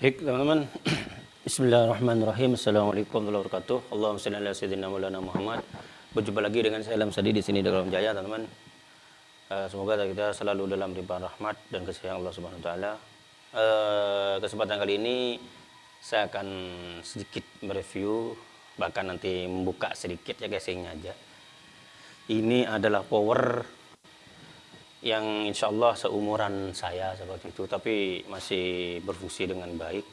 Baik teman-teman. Bismillahirrahmanirrahim. Assalamualaikum warahmatullahi wabarakatuh. Allahumma salli ala sayyidina maulana Muhammad. Berjumpa lagi dengan saya Alam Sadi di sini dalam Jaya teman-teman. Uh, Semoga kita selalu dalam ribuan rahmat dan kasih Allah subhanahu wa ta'ala. Uh, Kesempatan kali ini Saya akan sedikit mereview Bahkan nanti membuka sedikit ya casingnya aja. Ini adalah power yang insya Allah seumuran saya seperti itu tapi masih berfungsi dengan baik.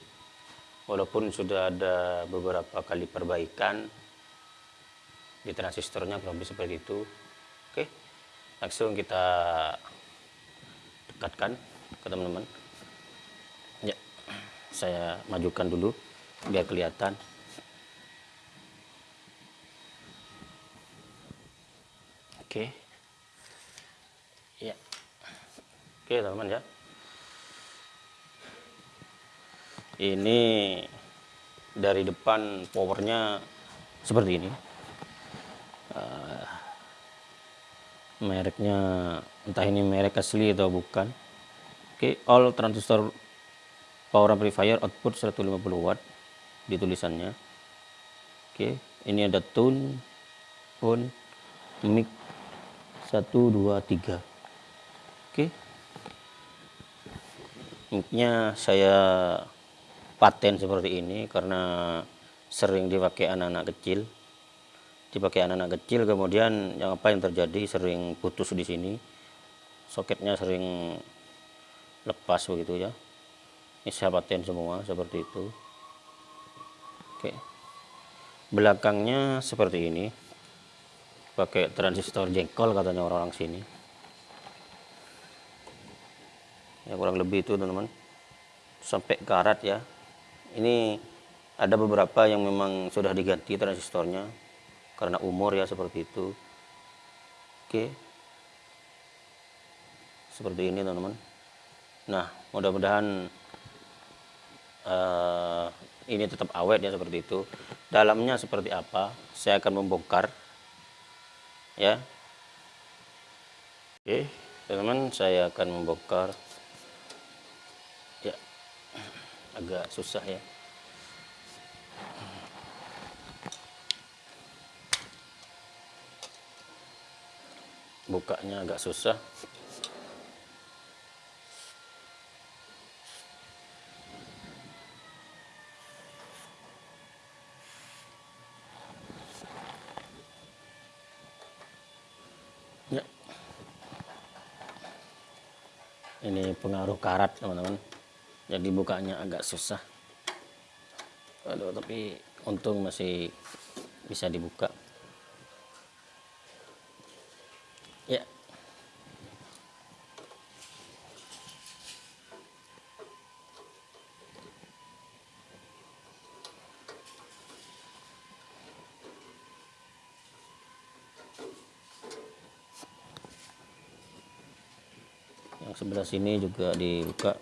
Walaupun sudah ada beberapa kali perbaikan di transistornya kurang lebih seperti itu. Oke langsung kita dekatkan ke teman-teman. Ya saya majukan dulu biar kelihatan. Oke Ya. Oke, teman-teman ya. Ini dari depan powernya seperti ini. Uh, mereknya entah ini merek asli atau bukan. Oke, all transistor power amplifier output 150 watt di tulisannya. Oke, ini ada tune, on, mic 1 Mungkinnya saya paten seperti ini karena sering dipakai anak-anak kecil. Dipakai anak-anak kecil kemudian yang apa yang terjadi sering putus di sini. Soketnya sering lepas begitu ya. Ini saya paten semua seperti itu. Oke. Belakangnya seperti ini. Pakai transistor jengkol katanya orang-orang sini. Ya kurang lebih itu teman-teman. Sampai karat ya. Ini ada beberapa yang memang sudah diganti transistornya karena umur ya seperti itu. Oke. Seperti ini teman-teman. Nah mudah-mudahan uh, ini tetap awet ya seperti itu. Dalamnya seperti apa saya akan membongkar ya. Oke teman-teman saya akan membongkar agak susah ya. Bukanya agak susah. Ya. Ini pengaruh karat teman-teman jadi bukanya agak susah. Aduh tapi untung masih bisa dibuka. Ya. Yang sebelah sini juga dibuka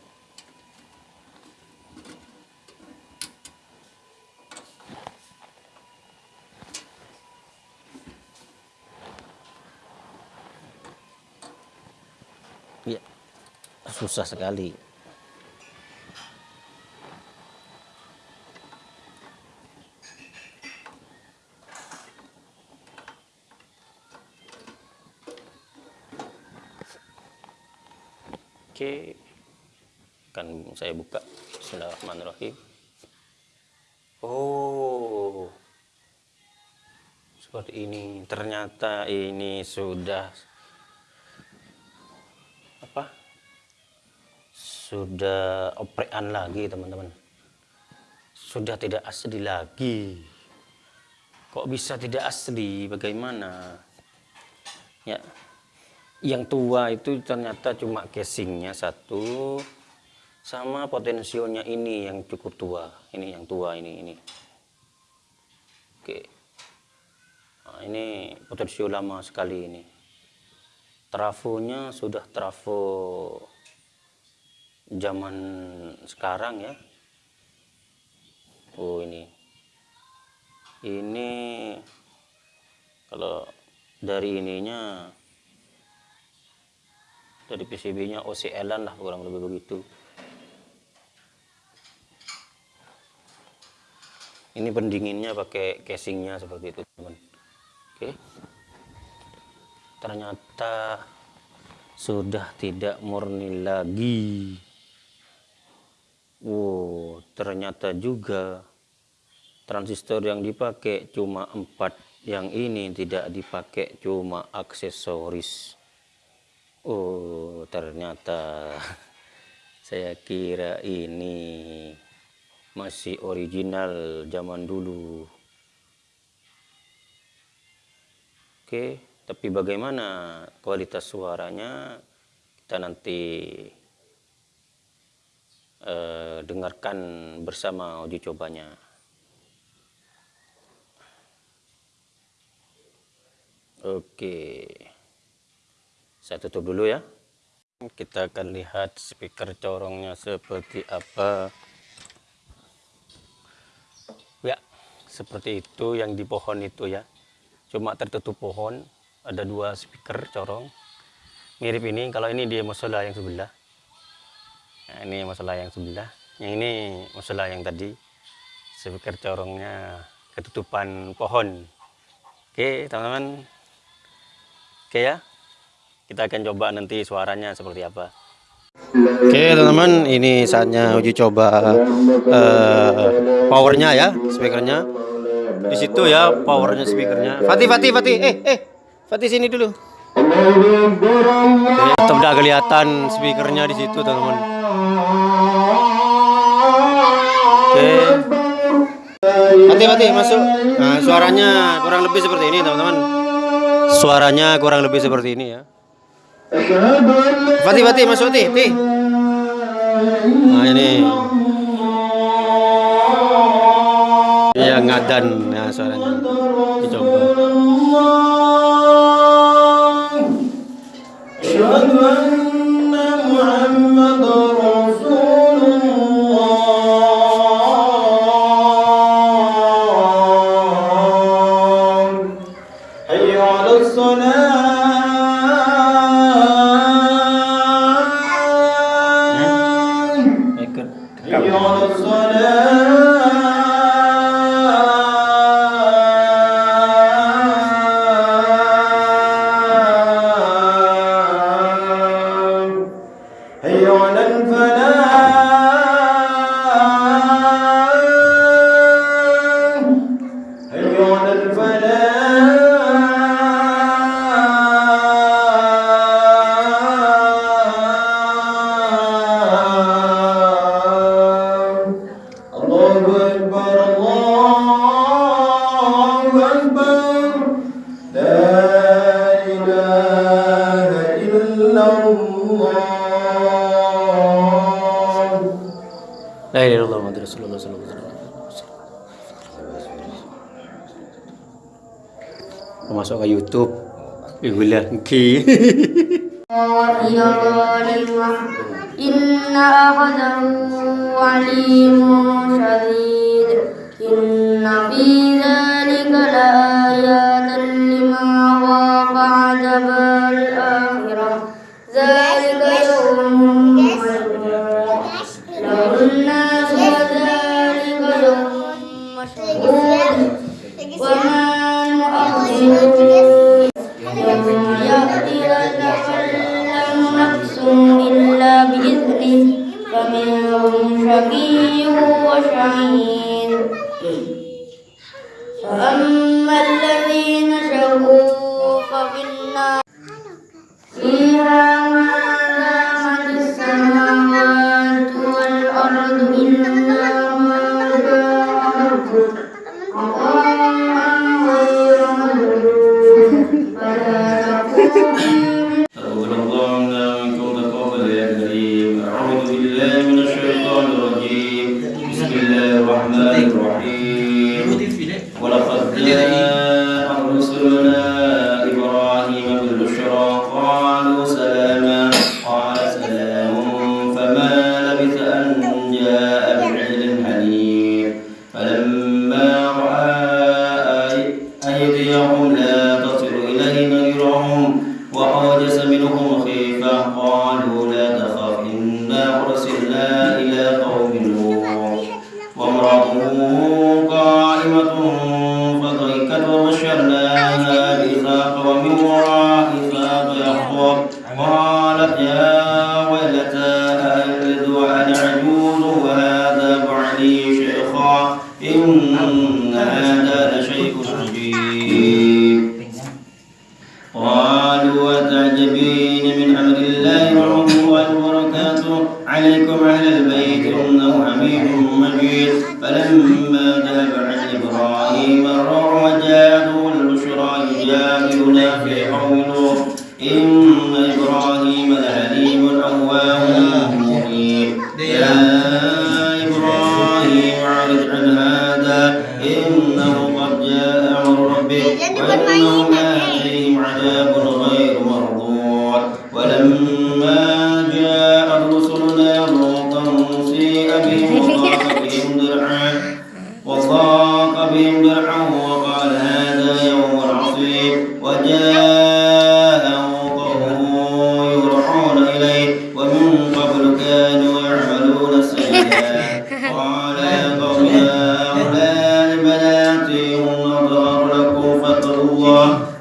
ya susah sekali Oke, akan saya buka. Bismillahirrahmanirrahim. Oh, seperti ini. Ternyata ini sudah sudah oprean lagi teman-teman. Sudah tidak asli lagi. Kok bisa tidak asli? Bagaimana? Ya. Yang tua itu ternyata cuma casingnya satu sama potensionya ini yang cukup tua. Ini yang tua ini ini. Oke. Nah, ini potensio lama sekali ini. Trafonya sudah trafo zaman sekarang ya. Oh ini. Ini kalau dari ininya dari PCB nya OCL lah kurang lebih begitu. Ini pendinginnya pakai casingnya seperti itu teman. Oke. Ternyata sudah tidak murni lagi wow ternyata juga. Transistor yang dipakai cuma empat yang ini tidak dipakai cuma aksesoris. Oh ternyata saya kira ini masih original zaman dulu. Oke tapi bagaimana kualitas suaranya? Kita nanti uh, dengarkan bersama uji cobanya. Oke. Saya tutup dulu ya. Kita akan lihat speaker corongnya seperti apa. Ya seperti itu yang di pohon itu ya. Cuma tertutup pohon ada dua speaker corong. Mirip ini kalau ini di musola yang sebelah nah, ini musola yang sebelah. Yang ini musola yang tadi. Speaker corongnya ketutupan pohon. Oke teman-teman. Oke ya. Kita akan coba nanti suaranya seperti apa. Oke teman-teman. Ini saatnya uji coba uh, powernya ya speakernya. Di situ ya powernya speakernya. Fatih Fatih Fatih. Eh eh. Fatih sini dulu. Oke, udah kelihatan speakernya di situ teman-teman Fatih masuk nah, suaranya kurang lebih seperti ini teman-teman suaranya kurang lebih seperti ini ya Fatih, masuk Fatih, Fatih. Nah ini. Ya ngadan ya suaranya. Dicoba. La ربنا Muhammad Rasulullah sallallahu alaihi wasallam. Masuk ke YouTube. Ki. Inna akhadahu alimun syadid Inna fi dhalika la ayatan lima adabal بالنار إلى إله فلما ذهب عن إبراهيم الروع وجاءته البشرى يجادلنا في نوح. إن إبراهيم لحليم أواه منيب يا إبراهيم أعرض عن هذا. إنه قد جاء أمر ربك وإنهم آتيهم عذاب غير مردود ولما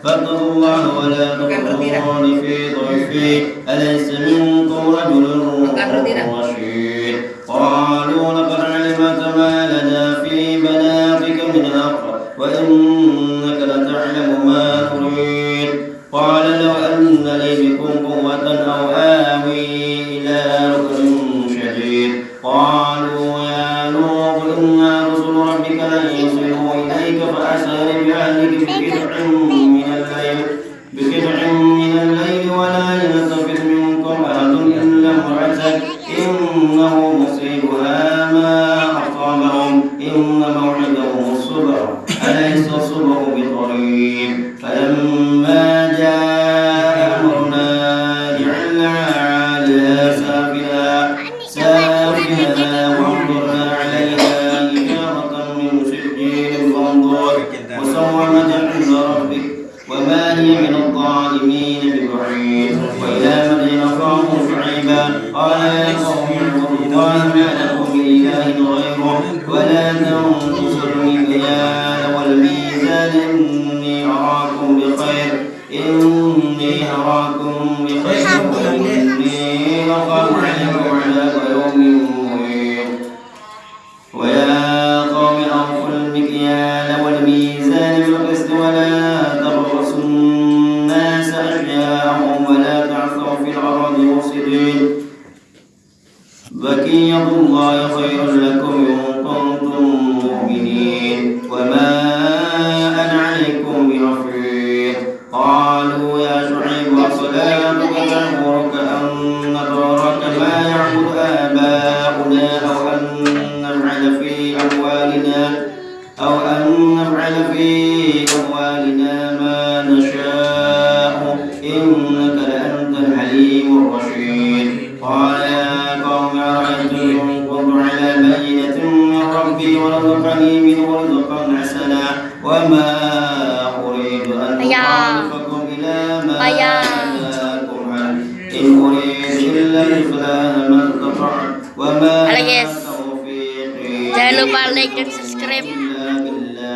فاتقوا الله ولا تخرجون في ضيفي أليس منكم رجل رشيد؟ قالوا لقد علمت ما لنا في بناتك من حق وإنك لتعلم ما نريد قال لو أن لي بكم قوة أو آوي إلى ركن شديد. قالوا يا لوط إنا رسل ربك لن يصلوا إليك فأسر بأهلك بقطع إنه من ورزقني منه رزقا حسنا وما أريد أن أيا. أخالفكم إلى ما أيا. أنهاكم عنه إن أريد إلا الإصلاح ما استطعت وما Halo, guys. توفيقي Jangan lupa like dan subscribe. إلا